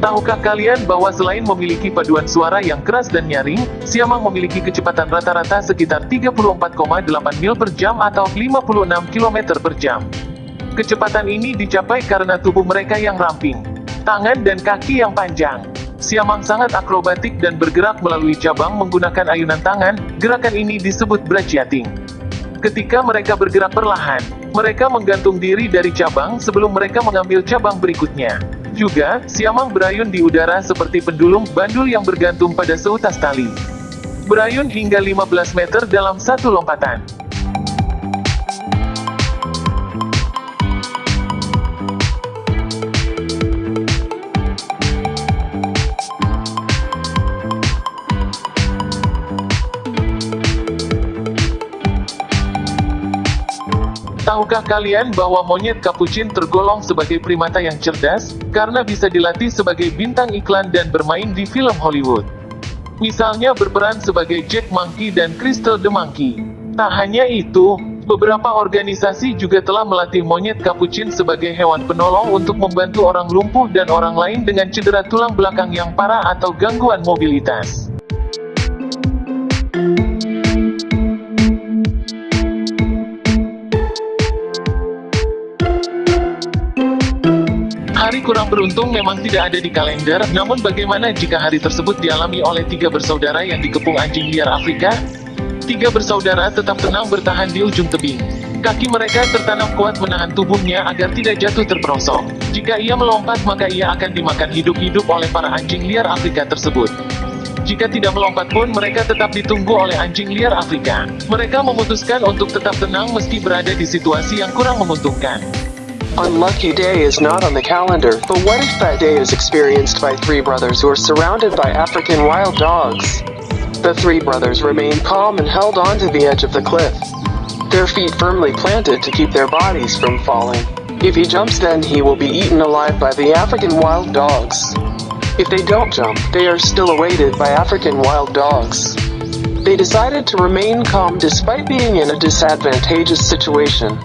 Tahukah kalian bahwa selain memiliki paduan suara yang keras dan nyaring, siamang memiliki kecepatan rata-rata sekitar 34,8 mil per jam atau 56 km per jam. Kecepatan ini dicapai karena tubuh mereka yang ramping, tangan dan kaki yang panjang. Siamang sangat akrobatik dan bergerak melalui cabang menggunakan ayunan tangan, gerakan ini disebut brachiating. Ketika mereka bergerak perlahan, mereka menggantung diri dari cabang sebelum mereka mengambil cabang berikutnya. Juga, siamang berayun di udara seperti pendulum bandul yang bergantung pada seutas tali. Berayun hingga 15 meter dalam satu lompatan. Tahukah kalian bahwa monyet kapucin tergolong sebagai primata yang cerdas, karena bisa dilatih sebagai bintang iklan dan bermain di film Hollywood? Misalnya berperan sebagai Jack Monkey dan Crystal the Monkey. Tak hanya itu, beberapa organisasi juga telah melatih monyet kapucin sebagai hewan penolong untuk membantu orang lumpuh dan orang lain dengan cedera tulang belakang yang parah atau gangguan mobilitas. Hari kurang beruntung memang tidak ada di kalender, namun bagaimana jika hari tersebut dialami oleh tiga bersaudara yang dikepung anjing liar Afrika? Tiga bersaudara tetap tenang bertahan di ujung tebing. Kaki mereka tertanam kuat menahan tubuhnya agar tidak jatuh terperosok. Jika ia melompat maka ia akan dimakan hidup-hidup oleh para anjing liar Afrika tersebut. Jika tidak melompat pun mereka tetap ditunggu oleh anjing liar Afrika. Mereka memutuskan untuk tetap tenang meski berada di situasi yang kurang menguntungkan. Unlucky day is not on the calendar, but what if that day is experienced by three brothers who are surrounded by African wild dogs? The three brothers remained calm and held on to the edge of the cliff. Their feet firmly planted to keep their bodies from falling. If he jumps then he will be eaten alive by the African wild dogs. If they don't jump, they are still awaited by African wild dogs. They decided to remain calm despite being in a disadvantageous situation.